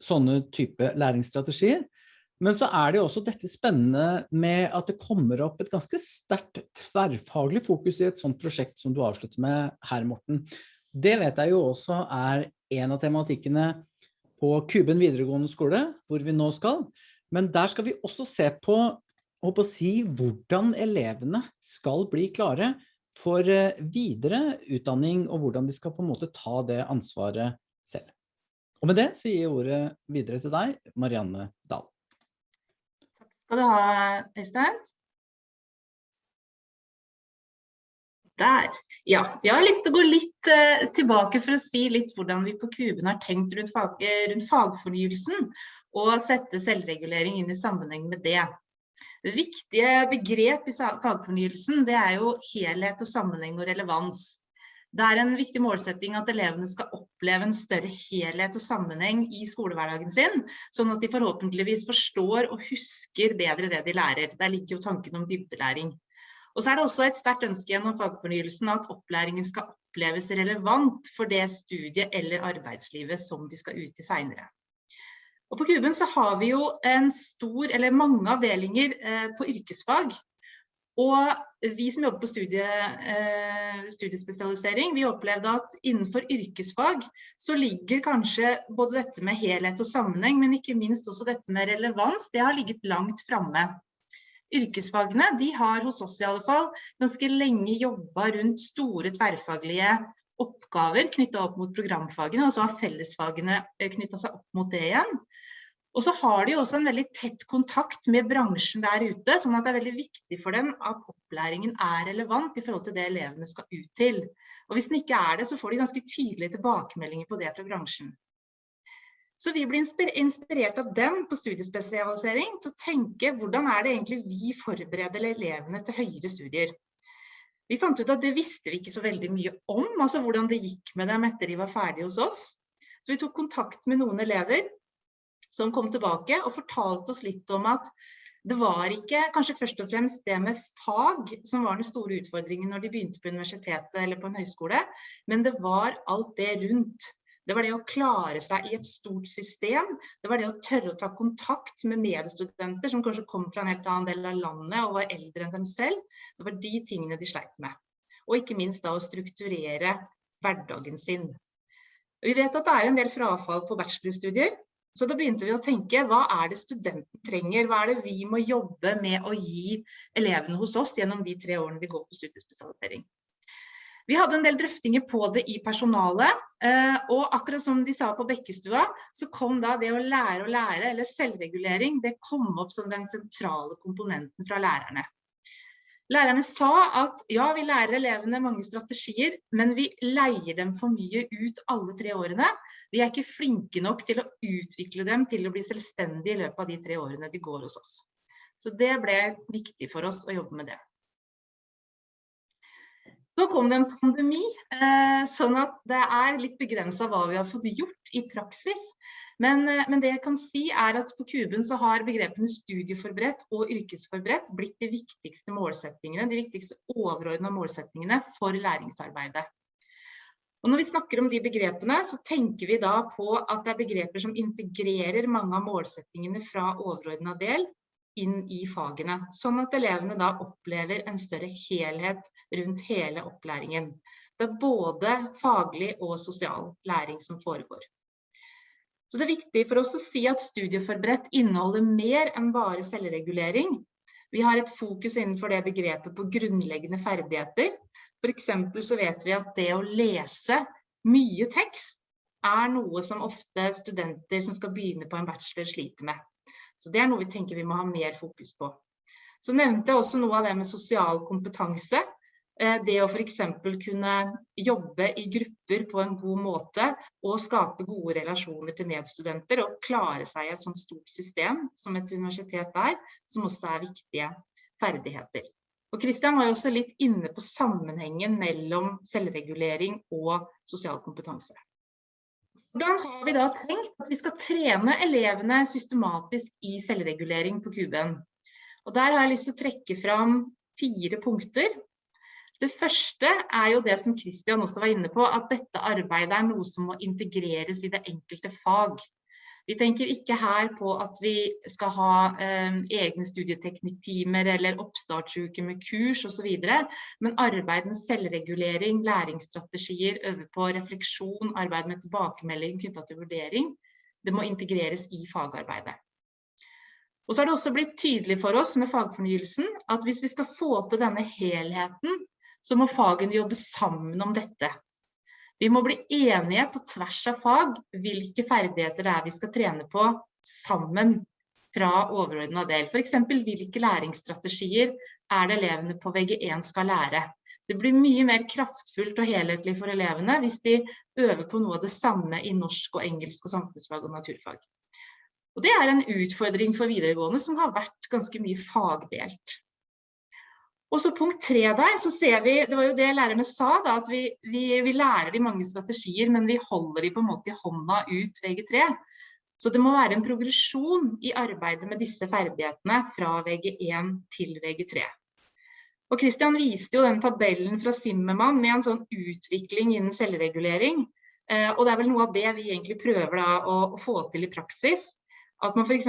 sånne type læringsstrategier. Men så er det jo også dette spennende med at det kommer opp et ganske sterkt tverrfaglig fokus i et sånt prosjekt som du avslutter med her, Morten. Det vet jeg jo også er en av tematikkene på Kuben videregående skole, hvor vi nå skal. Men der skal vi også se på å si hvordan elevene skal bli klare for eh, videre utdanning, og hvordan de skal på en måte ta det ansvaret selv. Og med det så gir jeg ordet videre til deg, Marianne Dahl. Skal du ha, Øystein. Der. Ja, jeg har lyst til å gå litt uh, tilbake for å si litt hvordan vi på Kuben har tenkt rundt, fag, rundt fagfornyelsen, og sette selvregulering inn i sammenheng med det. Viktige begrep i fagfornyelsen det er jo helhet og sammenheng og relevans. Det er en viktig målsetting at elevene skal oppleve en større helhet og sammenheng i skolehverdagen sin, sånn at de forhåpentligvis forstår og husker bedre det de lærer. Der ligger jo tanken om dybdelæring. Og så er det også et sterkt ønske gjennom fagfornyelsen at opplæringen skal oppleves relevant for det studiet eller arbeidslivet som de skal ut i senere. Og på Kuben så har vi jo en stor, eller mange avdelinger eh, på yrkesfag. Og vi som jobber på studie, eh, studiespesialisering, vi opplevde at innenfor yrkesfag så ligger kanskje både dette med helhet og sammenheng, men ikke minst også dette med relevans, det har ligget langt framme. Yrkesfagene de har hos oss i alle fall ganske lenge jobba rundt store tverrfaglige oppgaver knytta opp mot programfagene, og så har fellesfagene knyttet knytta seg opp mot det igjen. Og så har de også en veldig tett kontakt med bransjen der ute, sånn at det er veldig viktig for dem at opplæringen er relevant i forhold til det elevene skal ut til. Og hvis den ikke er det, så får de ganske tydelige tilbakemeldinger på det fra bransjen. Så vi blir inspirert av dem på studiespesialisering til å tenke hvordan er det egentlig vi forbereder elevene til høyere studier. Vi fant ut at det visste vi ikke så veldig mye om, altså hvordan det gikk med dem etter de var ferdige hos oss. Så vi tok kontakt med noen elever som kom tilbake og fortalte oss litt om at det var ikke kanskje først og fremst det med fag som var den store utfordringen når de begynte på universitetet eller på en høyskole, men det var alt det rundt. Det var det å klare seg i et stort system. Det var det å tørre å ta kontakt med medstudenter som kanskje kom fra en helt annen del av landet og var eldre enn dem selv. Det var de tingene de sleit med. Og ikke minst da å strukturere hverdagen sin. Vi vet at det er en del frafall på bachelorstudier, så da begynte vi å tenke, hva er det studenten trenger? Hva er det vi må jobbe med å gi elevene hos oss gjennom de tre årene de går på studiespesialisering? Vi hadde en del drøftinger på det i personalet, eh, og akkurat som de sa på Bekkestua, så kom da det å lære å lære, eller selvregulering, det kom opp som den sentrale komponenten fra lærerne. Lærerne sa at ja, vi lærer elevene mange strategier, men vi leier dem for mye ut alle tre årene. Vi er ikke flinke nok til å utvikle dem til å bli selvstendige i løpet av de tre årene de går hos oss. Så det ble viktig for oss å jobbe med det. Så kom det en pandemi, eh, sånn at det er litt begrenset hva vi har fått gjort i praksis. Men, eh, men, det jeg kan si er at på Kuben så har begrepene studieforberedt og yrkesforberedt blitt de viktigste målsettingene, de viktigste overordnede målsettingene for læringsarbeidet. Og når vi snakker om de begrepene, så tenker vi da på at det er begreper som integrerer mange av målsettingene fra overordnede del inn i fagene, sånn at elevene da opplever en større helhet rundt hele opplæringen. Det er både faglig og sosial læring som foregår. Så det er viktig for oss å si at studieforberedt inneholder mer enn bare selvregulering. Vi har et fokus innenfor det begrepet på grunnleggende ferdigheter. For eksempel så vet vi at det å lese mye tekst er noe som ofte studenter som skal begynne på en bachelor sliter med. Så det er noe vi tenker vi må ha mer fokus på. Så nevnte jeg også noe av det med sosial kompetanse. Eh, det å f.eks. kunne jobbe i grupper på en god måte og skape gode relasjoner til medstudenter og klare seg i et sånt stort system som et universitet er, som også er viktige ferdigheter. Og Kristian var jo også litt inne på sammenhengen mellom selvregulering og sosial kompetanse. Hvordan har vi da tenkt at vi skal trene elevene systematisk i selvregulering på kuben? Og der har jeg lyst til å trekke fram fire punkter. Det første er jo det som Kristian også var inne på, at dette arbeidet er noe som må integreres i det enkelte fag. Vi tenker ikke her på at vi skal ha eh, egne studieteknikktimer eller oppstartsuke med kurs osv., men arbeid med selvregulering, læringsstrategier, øve på refleksjon, arbeid med tilbakemelding knytta til vurdering, det må integreres i fagarbeidet. Og så har det også blitt tydelig for oss med fagfornyelsen at hvis vi skal få til denne helheten, så må fagene jobbe sammen om dette. Vi må bli enige på tvers av fag hvilke ferdigheter det er vi skal trene på sammen fra overordnet del. Eksempel hvilke læringsstrategier er det elevene på VG1 skal lære. Det blir mye mer kraftfullt og helhetlig for elevene hvis de øver på noe av det samme i norsk og engelsk og samfunnsfag og naturfag. Og det er en utfordring for videregående som har vært ganske mye fagdelt. Og så punkt tre der, så ser vi, det var jo det lærerne sa da, at vi, vi, vi lærer de mange strategier, men vi holder de på en måte i hånda ut VG3. Så det må være en progresjon i arbeidet med disse ferdighetene fra VG1 til VG3. Og Christian viste jo den tabellen fra Simmermann med en sånn utvikling innen selvregulering. Eh, og det er vel noe av det vi egentlig prøver da å, få til i praksis. At man f.eks.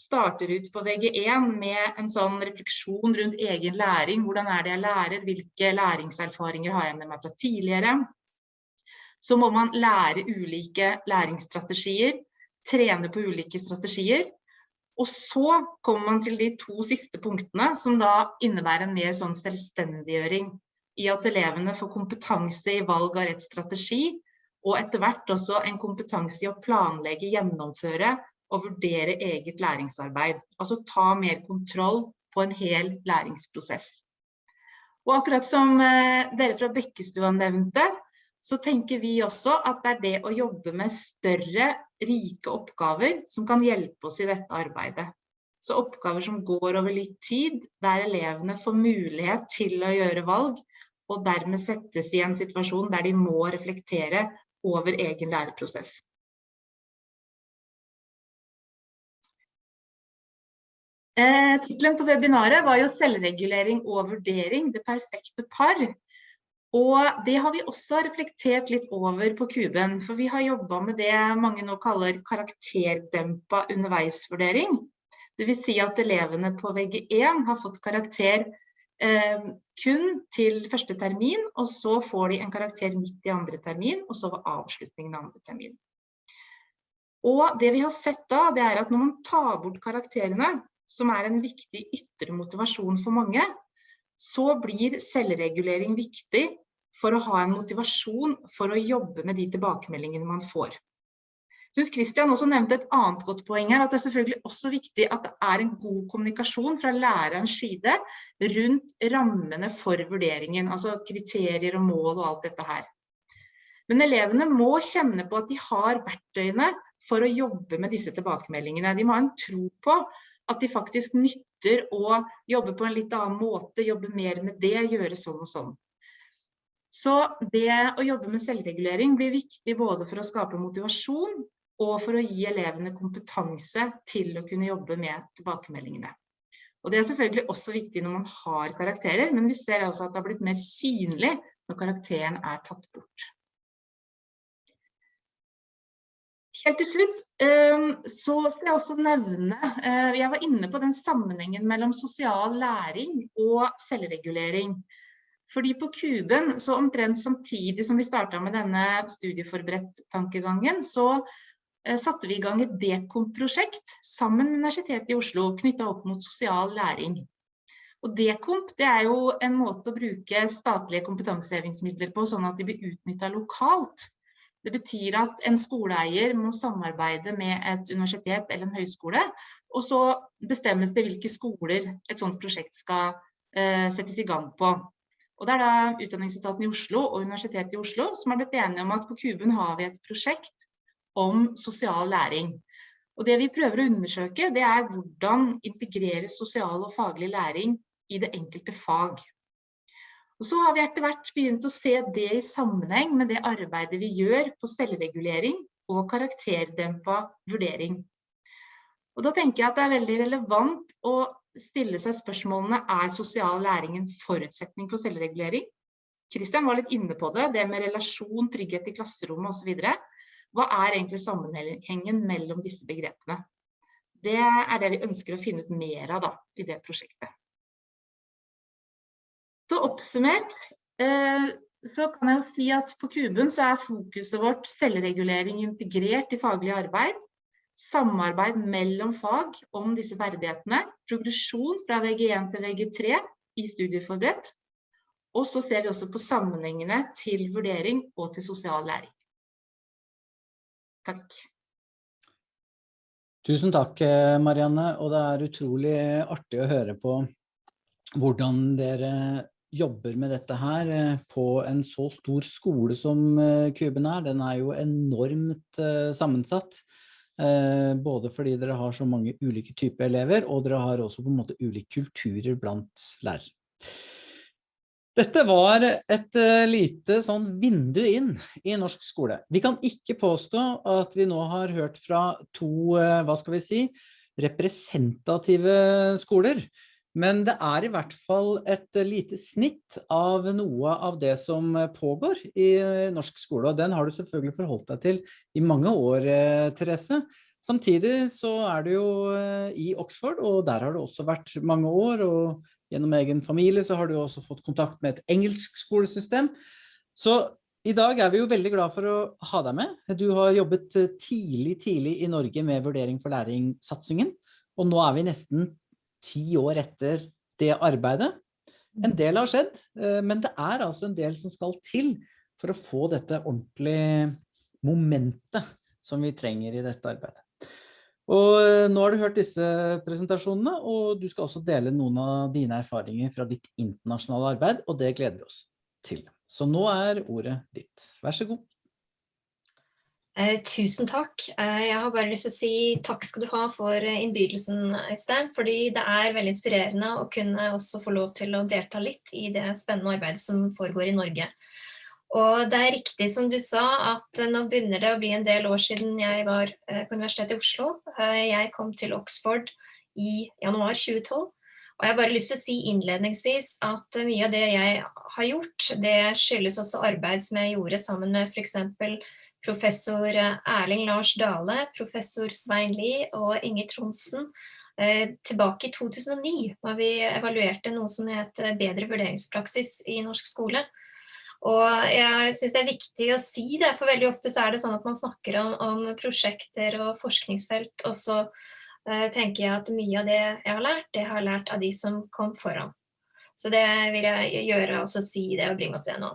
starter ut på VG1 med en sånn refleksjon rundt egen læring. Hvordan er det jeg lærer? Hvilke læringserfaringer har jeg med meg fra tidligere? Så må man lære ulike læringsstrategier, trene på ulike strategier. Og så kommer man til de to siste punktene, som da innebærer en mer sånn selvstendiggjøring i at elevene får kompetanse i valg av rett strategi, og etter hvert også en kompetanse i å planlegge, gjennomføre å vurdere eget læringsarbeid. Altså ta mer kontroll på en hel læringsprosess. Og akkurat som eh, dere fra Bekkestua nevnte, så tenker vi også at det er det å jobbe med større, rike oppgaver som kan hjelpe oss i dette arbeidet. Så oppgaver som går over litt tid, der elevene får mulighet til å gjøre valg, og dermed settes i en situasjon der de må reflektere over egen læreprosess. Eh, Tittelen på webinaret var jo 'Selvregulering og vurdering det perfekte par'. Og det har vi også reflektert litt over på Kuben, for vi har jobba med det mange nå kaller karakterdempa underveisvurdering. Dvs. Si at elevene på VG1 har fått karakter eh, kun til første termin, og så får de en karakter midt i andre termin, og så ved avslutningen av andre termin. Og det vi har sett da, det er at når man tar bort karakterene, som er en viktig ytre motivasjon for mange, så blir selvregulering viktig for å ha en motivasjon for å jobbe med de tilbakemeldingene man får synes Christian også nevnte et annet godt poeng her, at det er selvfølgelig også viktig at det er en god kommunikasjon fra lærerens side rundt rammene for vurderingen, altså kriterier og mål og alt dette her. Men elevene må kjenne på at de har verktøyene for å jobbe med disse tilbakemeldingene. De må ha en tro på at de faktisk nytter å jobbe på en litt annen måte, jobbe mer med det, gjøre sånn og sånn. Så det å jobbe med selvregulering blir viktig både for å skape motivasjon og for å gi elevene kompetanse til å kunne jobbe med tilbakemeldingene. Og Det er selvfølgelig også viktig når man har karakterer, men vi ser også at det har blitt mer synlig når karakteren er tatt bort. Helt til slutt ehm, så skal jeg også nevne eh, Jeg var inne på den sammenhengen mellom sosial læring og selvregulering. Fordi på Kuben, så omtrent samtidig som vi starta med denne studieforberedt-tankegangen, så Eh, satte vi i gang et Dekomp-prosjekt sammen med Universitetet i Oslo knyttet opp mot sosial læring. Og Dekomp det er jo en måte å bruke statlige kompetansehevingsmidler på, sånn at de blir utnyttet lokalt. Det betyr at en skoleeier må samarbeide med et universitet eller en høyskole, og så bestemmes det hvilke skoler et sånt prosjekt skal uh, settes i gang på. Og Det er da Utdanningsetaten i Oslo og Universitetet i Oslo som har blitt enige om at på Kuben har vi et prosjekt om sosial læring. Og det vi prøver å undersøke, det er hvordan integreres sosial og faglig læring i det enkelte fag. Og så har vi etter hvert begynt å se det i sammenheng med det arbeidet vi gjør på selvregulering og karakterdempa vurdering. Og da tenker jeg at det er veldig relevant å stille seg spørsmålene er sosial læring en forutsetning for selvregulering? Kristian var litt inne på det, det med relasjon, trygghet i klasserommet osv. Hva er egentlig sammenhengen mellom disse begrepene? Det er det vi ønsker å finne ut mer av da, i det prosjektet. Så oppsummert eh, så kan jeg si at på Kuben så er fokuset vårt selvregulering integrert i faglig arbeid, samarbeid mellom fag om disse ferdighetene, progresjon fra VG1 til VG3 i studieforberedt, og så ser vi også på sammenhengene til vurdering og til sosial læring. Takk. Tusen takk, eh, Marianne. Og det er utrolig artig å høre på hvordan dere jobber med dette her eh, på en så stor skole som eh, Kuben er. Den er jo enormt sammensatt. Både fordi dere har så mange ulike typer elever, og dere har også på en måte ulike kulturer blant lærere. Dette var et lite sånn vindu inn i norsk skole. Vi kan ikke påstå at vi nå har hørt fra to, hva skal vi si, representative skoler. Men det er i hvert fall et lite snitt av noe av det som pågår i norsk skole. Og den har du selvfølgelig forholdt deg til i mange år, Therese. Samtidig så er du jo i Oxford, og der har du også vært mange år. og Gjennom egen familie så har du også fått kontakt med et engelsk skolesystem. Så i dag er vi jo veldig glad for å ha deg med. Du har jobbet eh, tidlig, tidlig i Norge med vurdering for læring-satsingen. Og nå er vi nesten ti år etter det arbeidet. En del har skjedd, eh, men det er altså en del som skal til for å få dette ordentlige momentet som vi trenger i dette arbeidet. Og eh, nå har du hørt disse presentasjonene, og du skal også dele noen av dine erfaringer fra ditt internasjonale arbeid, og det gleder vi oss til. Så nå er ordet ditt. Vær så god. Eh, tusen takk. Eh, jeg har bare lyst til å si takk skal du ha for eh, innbydelsen, Øystein, fordi det er veldig inspirerende å kunne også få lov til å delta litt i det spennende arbeidet som foregår i Norge. Og det er riktig som du sa, at nå begynner det å bli en del år siden jeg var på Universitetet i Oslo. Jeg kom til Oxford i januar 2012. Og jeg har bare lyst til å si innledningsvis at mye av det jeg har gjort, det skyldes også arbeid som jeg gjorde sammen med f.eks. professor Erling Lars Dale, professor Svein Lie og Inge Tronsen eh, tilbake i 2009, da vi evaluerte noe som het bedre vurderingspraksis i norsk skole. Og jeg synes det er viktig å si det, for veldig ofte så er det sånn at man snakker om, om prosjekter og forskningsfelt, og så uh, tenker jeg at mye av det jeg har lært, det har jeg lært av de som kom foran. Så det vil jeg gjøre, også si det og bringe opp det nå.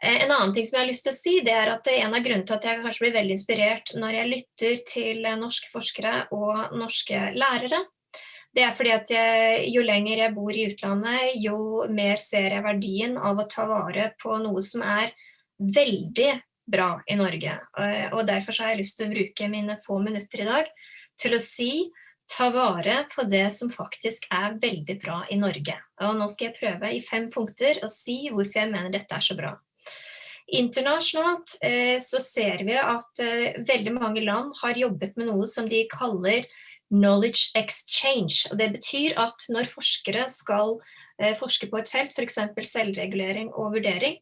Eh, en annen ting som jeg har lyst til å si, det er at en av grunnene til at jeg kanskje blir veldig inspirert når jeg lytter til norske forskere og norske lærere, det er fordi at jeg, jo lenger jeg bor i utlandet, jo mer ser jeg verdien av å ta vare på noe som er veldig bra i Norge. Og derfor har jeg lyst til å bruke mine få minutter i dag til å si ta vare på det som faktisk er veldig bra i Norge. Og nå skal jeg prøve i fem punkter å si hvorfor jeg mener dette er så bra. Internasjonalt eh, så ser vi at eh, veldig mange land har jobbet med noe som de kaller knowledge exchange. Det betyr at når forskere skal eh, forske på et felt, f.eks. selvregulering og vurdering,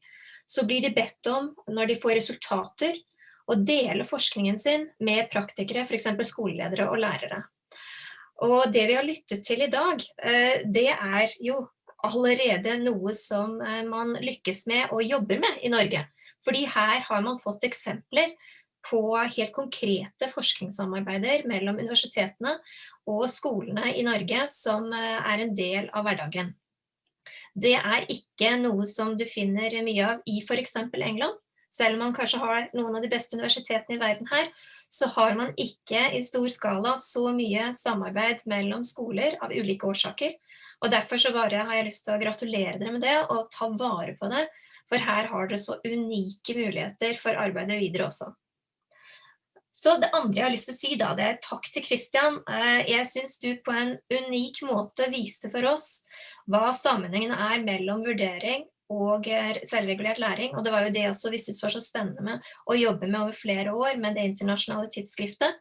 så blir de bedt om, når de får resultater, å dele forskningen sin med praktikere, f.eks. skoleledere og lærere. Og det vi har lyttet til i dag, det er jo allerede noe som man lykkes med og jobber med i Norge. Fordi her har man fått eksempler på helt konkrete forskningssamarbeider mellom universitetene og skolene i Norge som eh, er en del av hverdagen. Det er ikke noe som du finner mye av i for eksempel England. Selv om man kanskje har noen av de beste universitetene i verden her, så har man ikke i stor skala så mye samarbeid mellom skoler av ulike årsaker. Og derfor så bare har jeg lyst til å gratulere dere med det og ta vare på det, for her har dere så unike muligheter for arbeidet videre også. Så det andre jeg har lyst til å si da, det er takk til Christian. Eh, jeg synes du på en unik måte viste for oss hva sammenhengen er mellom vurdering og eh, selvregulert læring. Og det var jo det også vi synes var så spennende med å jobbe med over flere år med det internasjonale tidsskriftet.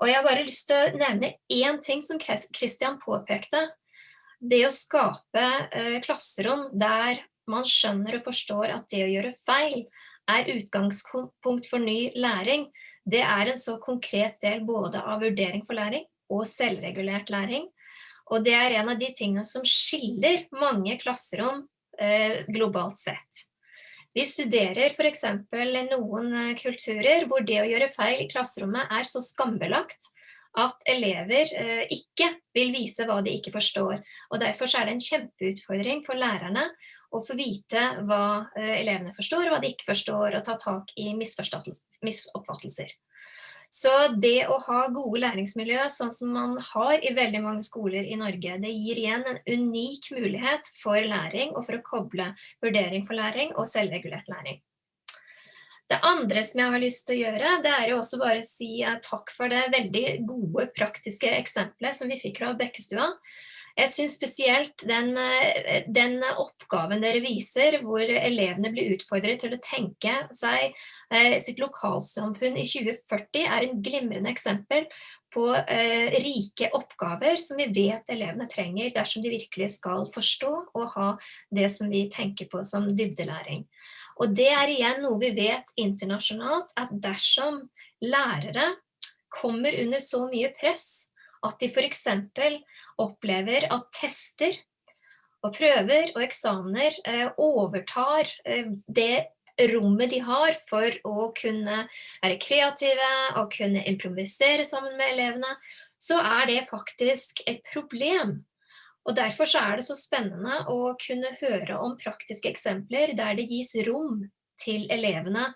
Og jeg har bare lyst til å nevne én ting som Christian påpekte. Det å skape eh, klasserom der man skjønner og forstår at det å gjøre feil er utgangspunkt for ny læring det er en så konkret del både av vurdering for læring og selvregulert læring. Og det er en av de tingene som skiller mange klasserom eh, globalt sett. Vi studerer for eksempel noen eh, kulturer hvor det å gjøre feil i klasserommet er så skambelagt at elever eh, ikke vil vise hva de ikke forstår. Og derfor er det en kjempeutfordring for lærerne å få vite hva eh, elevene forstår, og hva de ikke forstår, og ta tak i misoppfattelser. Så det å ha gode læringsmiljø, sånn som man har i veldig mange skoler i Norge, det gir igjen en unik mulighet for læring, og for å koble vurdering for læring og selvregulert læring. Det andre som jeg har lyst til å gjøre, det er jo også bare å si eh, takk for det veldig gode praktiske eksempelet som vi fikk fra Bekkestua. Jeg synes spesielt den, eh, den, oppgaven dere viser, hvor elevene blir utfordret til å tenke seg eh, sitt lokalsamfunn i 2040, er en glimrende eksempel på eh, rike oppgaver som vi vet elevene trenger dersom de virkelig skal forstå og ha det som vi tenker på som dybdelæring. Og det er igjen noe vi vet internasjonalt, at dersom lærere kommer under så mye press at de for eksempel opplever at tester og prøver og eksamener eh, overtar eh, det rommet de har for å kunne være kreative og kunne improvisere sammen med elevene, så er det faktisk et problem. Og Derfor så er det så spennende å kunne høre om praktiske eksempler der det gis rom til elevene,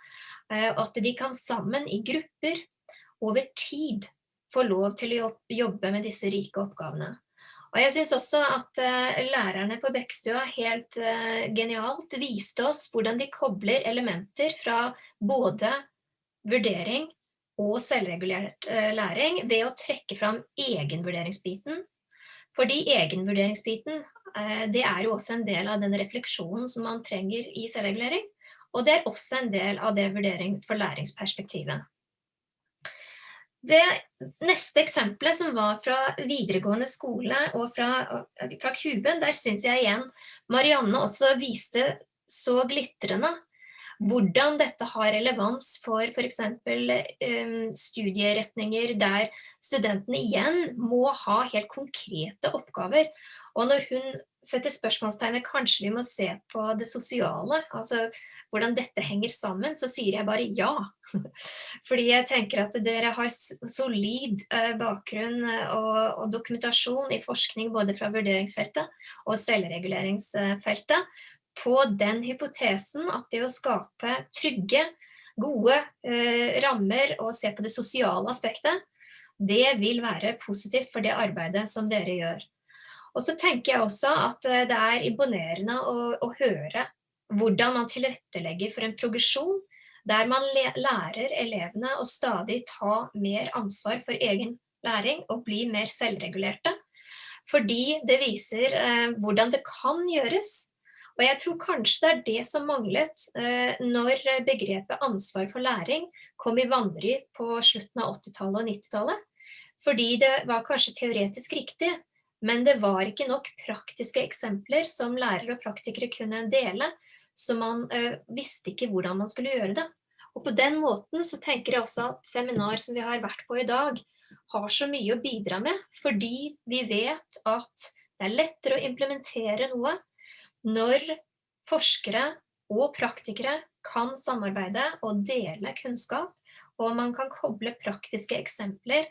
eh, at de kan sammen i grupper over tid får lov til å jobbe med disse rike oppgavene. Og jeg synes også at uh, lærerne på Bekkstua helt uh, genialt viste oss hvordan de kobler elementer fra både vurdering og selvregulert uh, læring ved å trekke fram egenvurderingsbiten. Fordi egenvurderingsbiten, det er jo også en del av den refleksjonen som man trenger i selvregulering. Og det er også en del av det vurdering for læringsperspektivet. Det neste eksempelet som var fra videregående skole og fra, fra Kuben, der synes jeg igjen Marianne også viste så glitrende hvordan dette har relevans for for eksempel um, studieretninger der studentene igjen må ha helt konkrete oppgaver. Og når hun setter spørsmålstegn ved kanskje vi må se på det sosiale, altså hvordan dette henger sammen, så sier jeg bare ja. Fordi jeg tenker at dere har solid uh, bakgrunn eh, og, og, dokumentasjon i forskning både fra vurderingsfeltet og selvreguleringsfeltet på den hypotesen at det å skape trygge, gode eh, rammer og se på det sosiale aspektet, det vil være positivt for det arbeidet som dere gjør. Og så tenker jeg også at eh, det er imponerende å, å høre hvordan man tilrettelegger for en progresjon der man lærer elevene å stadig ta mer ansvar for egen læring og bli mer selvregulerte. Fordi det viser eh, hvordan det kan gjøres. Og jeg tror kanskje det er det som manglet eh, når begrepet ansvar for læring kom i vanry på slutten av 80-tallet og 90-tallet. Fordi det var kanskje teoretisk riktig, men det var ikke nok praktiske eksempler som lærere og praktikere kunne dele, så man uh, visste ikke hvordan man skulle gjøre det. Og på den måten så tenker jeg også at seminar som vi har vært på i dag, har så mye å bidra med, fordi vi vet at det er lettere å implementere noe når forskere og praktikere kan samarbeide og dele kunnskap, og man kan koble praktiske eksempler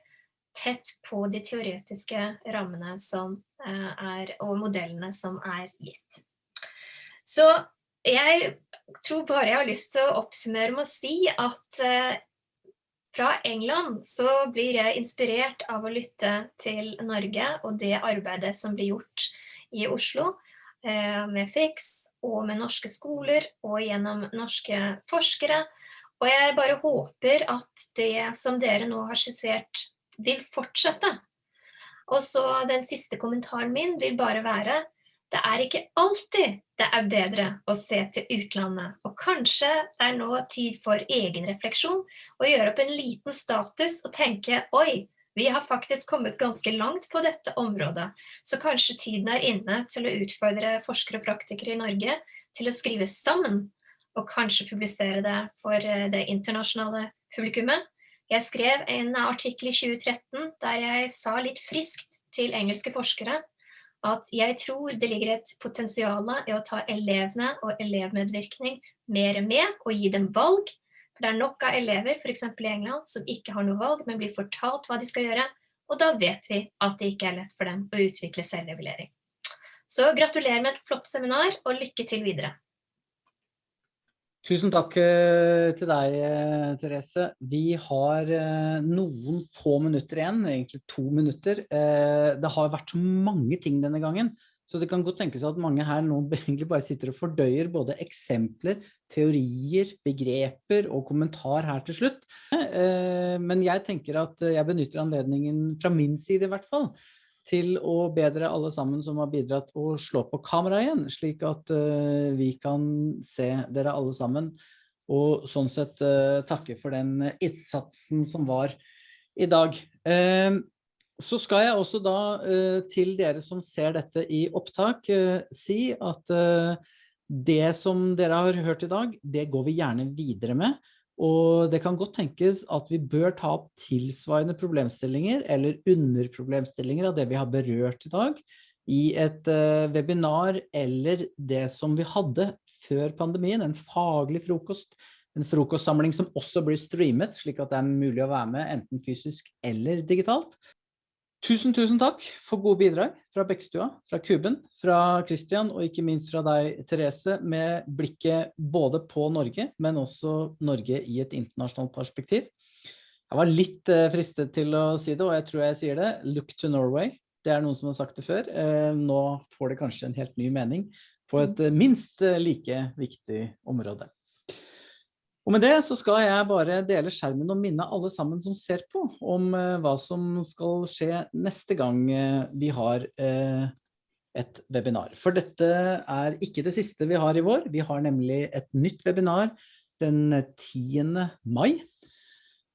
tett på de teoretiske rammene som eh, er, og modellene som er gitt. Så jeg tror bare jeg har lyst til å oppsummere med å si at eh, fra England så blir jeg inspirert av å lytte til Norge og det arbeidet som blir gjort i Oslo eh, med FIX og med norske skoler og gjennom norske forskere. Og jeg bare håper at det som dere nå har skissert vil fortsette. Og så den siste kommentaren min vil bare være det er ikke alltid det er bedre å se til utlandet, og kanskje det er nå tid for egenrefleksjon og gjøre opp en liten status og tenke oi, vi har faktisk kommet ganske langt på dette området, så kanskje tiden er inne til å utfordre forskere og praktikere i Norge til å skrive sammen, og kanskje publisere det for eh, det internasjonale publikummet, jeg skrev en artikkel i 2013 der jeg sa litt friskt til engelske forskere at jeg tror det ligger et potensial i å ta elevene og elevmedvirkning mer med og gi dem valg. For det er nok av elever, eksempel i England, som ikke har noe valg, men blir fortalt hva de skal gjøre. Og da vet vi at det ikke er lett for dem å utvikle selvregulering. Så gratulerer med et flott seminar, og lykke til videre. Tusen takk eh, til deg, eh, Therese. Vi har eh, noen få minutter igjen, egentlig to minutter. Det har vært så mange ting denne gangen, så det kan godt tenkes at mange her nå egentlig bare sitter og fordøyer både eksempler, teorier, begreper og kommentar her til slutt. Men jeg tenker at jeg benytter anledningen fra min side i hvert fall, til å bedre alle sammen som har bidratt å slå på kamera igjen, slik at uh, vi kan se dere alle sammen, og sånn sett uh, takke for den innsatsen som var i dag. Uh, så skal jeg også da til dere som ser dette i opptak si at det som dere har hørt i dag, det går vi gjerne videre med. Og det kan godt tenkes at vi bør ta opp tilsvarende problemstillinger eller underproblemstillinger av det vi har berørt i dag i et uh, webinar eller det som vi hadde før pandemien, en faglig frokost, en frokostsamling som også blir streamet, slik at det er mulig å være med enten fysisk eller digitalt. Tusen, tusen takk for gode bidrag fra Bekkstua, fra Kuben, fra Christian og ikke minst fra deg, Therese, med blikket både på Norge, men også Norge i et internasjonalt perspektiv. Jeg var litt eh, fristet til å si det, og jeg tror jeg sier det. Look to Norway. Det er noen som har sagt det før. Eh, nå får det kanskje en helt ny mening på et eh, minst like viktig område. Og med det så skal jeg bare dele skjermen og minne alle sammen som ser på om eh, hva som skal skje neste gang eh, vi har eh, et webinar. For dette er ikke det siste vi har i vår. Vi har nemlig et nytt webinar den 10. mai.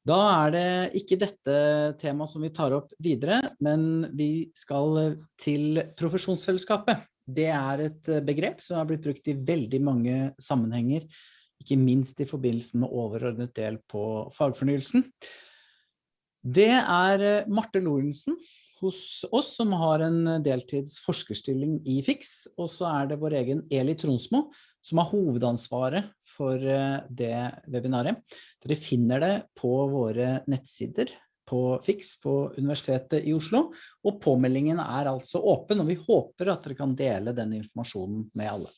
Da er det ikke dette temaet som vi tar opp videre, men vi skal til profesjonsfellesskapet. Det er et begrep som har blitt brukt i veldig mange sammenhenger, ikke minst i forbindelse med overordnet del på fagfornyelsen. Det er Marte Lorentzen hos oss som har en deltids forskerstilling i FIX, og så er det vår egen Eli Tronsmo som har hovedansvaret for det webinaret. Dere finner det på våre nettsider på FIX på Universitetet i Oslo, og påmeldingen er altså åpen, og vi håper at dere kan dele den informasjonen med alle.